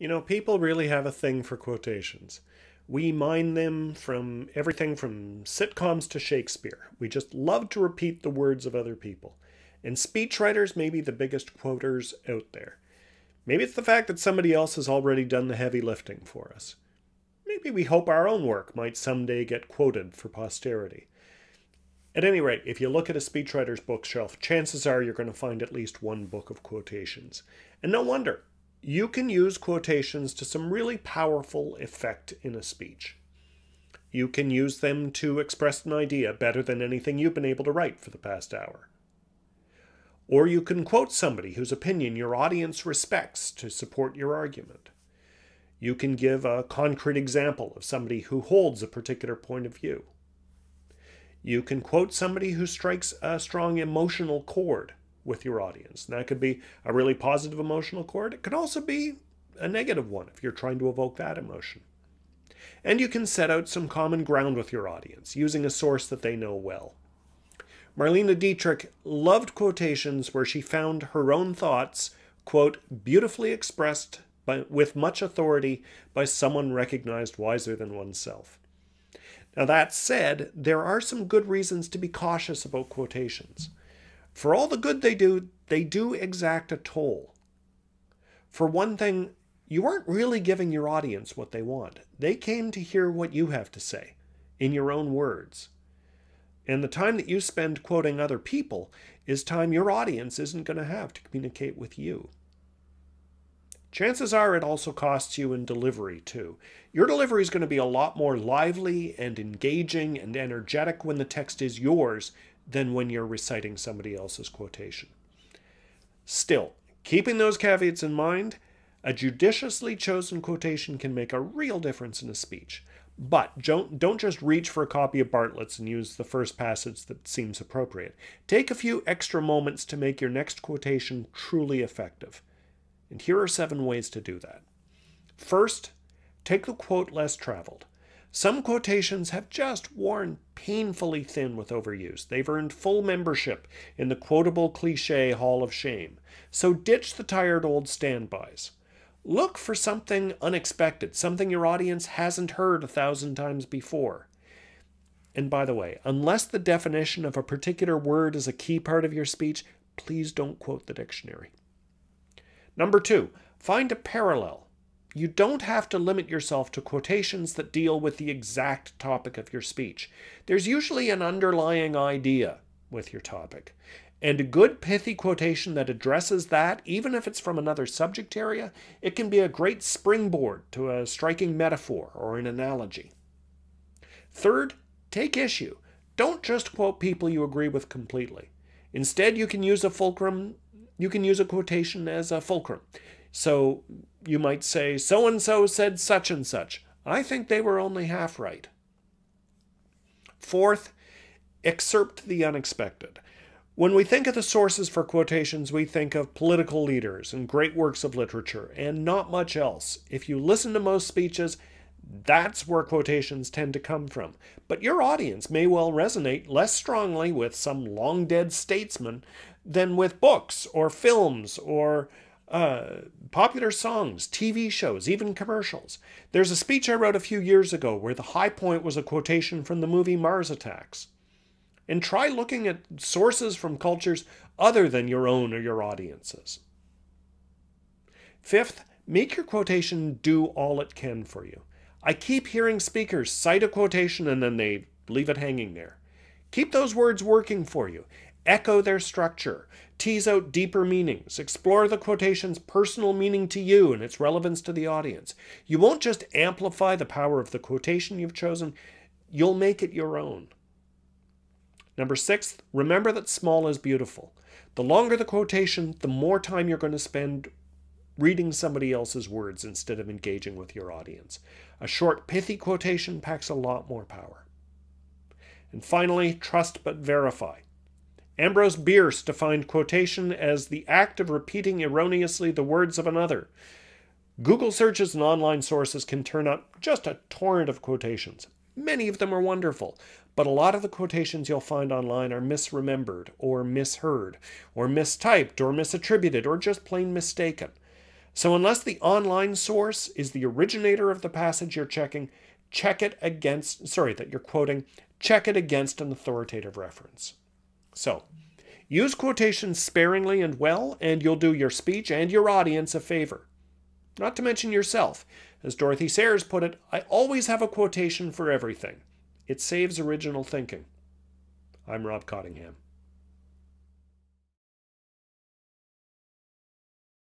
You know, people really have a thing for quotations. We mine them from everything from sitcoms to Shakespeare. We just love to repeat the words of other people. And speechwriters may be the biggest quoters out there. Maybe it's the fact that somebody else has already done the heavy lifting for us. Maybe we hope our own work might someday get quoted for posterity. At any rate, if you look at a speechwriter's bookshelf, chances are you're going to find at least one book of quotations. And no wonder you can use quotations to some really powerful effect in a speech. You can use them to express an idea better than anything you've been able to write for the past hour. Or you can quote somebody whose opinion your audience respects to support your argument. You can give a concrete example of somebody who holds a particular point of view. You can quote somebody who strikes a strong emotional chord with your audience. And that could be a really positive emotional chord. It could also be a negative one if you're trying to evoke that emotion. And you can set out some common ground with your audience using a source that they know well. Marlene Dietrich loved quotations where she found her own thoughts, quote, beautifully expressed by, with much authority by someone recognized wiser than oneself. Now, that said, there are some good reasons to be cautious about quotations. For all the good they do, they do exact a toll. For one thing, you aren't really giving your audience what they want. They came to hear what you have to say, in your own words. And the time that you spend quoting other people is time your audience isn't going to have to communicate with you. Chances are it also costs you in delivery too. Your delivery is going to be a lot more lively and engaging and energetic when the text is yours than when you're reciting somebody else's quotation. Still, keeping those caveats in mind, a judiciously chosen quotation can make a real difference in a speech. But don't, don't just reach for a copy of Bartlett's and use the first passage that seems appropriate. Take a few extra moments to make your next quotation truly effective. And here are seven ways to do that. First, take the quote less traveled. Some quotations have just worn painfully thin with overuse. They've earned full membership in the quotable cliche Hall of Shame. So ditch the tired old standbys. Look for something unexpected, something your audience hasn't heard a thousand times before. And by the way, unless the definition of a particular word is a key part of your speech, please don't quote the dictionary. Number two, find a parallel. You don't have to limit yourself to quotations that deal with the exact topic of your speech. There's usually an underlying idea with your topic. And a good pithy quotation that addresses that, even if it's from another subject area, it can be a great springboard to a striking metaphor or an analogy. Third, take issue. Don't just quote people you agree with completely. Instead, you can use a fulcrum, you can use a quotation as a fulcrum. So you might say, so and so said such and such. I think they were only half right. Fourth, excerpt the unexpected. When we think of the sources for quotations, we think of political leaders and great works of literature, and not much else. If you listen to most speeches, that's where quotations tend to come from. But your audience may well resonate less strongly with some long dead statesman than with books or films or uh, popular songs, TV shows, even commercials. There's a speech I wrote a few years ago where the high point was a quotation from the movie Mars Attacks. And try looking at sources from cultures other than your own or your audience's. Fifth, make your quotation do all it can for you. I keep hearing speakers cite a quotation and then they leave it hanging there. Keep those words working for you echo their structure, tease out deeper meanings, explore the quotation's personal meaning to you and its relevance to the audience. You won't just amplify the power of the quotation you've chosen, you'll make it your own. Number six, remember that small is beautiful. The longer the quotation, the more time you're going to spend reading somebody else's words instead of engaging with your audience. A short, pithy quotation packs a lot more power. And finally, trust but verify. Ambrose Bierce defined quotation as the act of repeating erroneously the words of another. Google searches and online sources can turn up just a torrent of quotations. Many of them are wonderful, but a lot of the quotations you'll find online are misremembered, or misheard, or mistyped, or misattributed, or just plain mistaken. So unless the online source is the originator of the passage you're checking, check it against, sorry, that you're quoting, check it against an authoritative reference. So, use quotations sparingly and well, and you'll do your speech and your audience a favor. Not to mention yourself. As Dorothy Sayers put it, I always have a quotation for everything. It saves original thinking. I'm Rob Cottingham.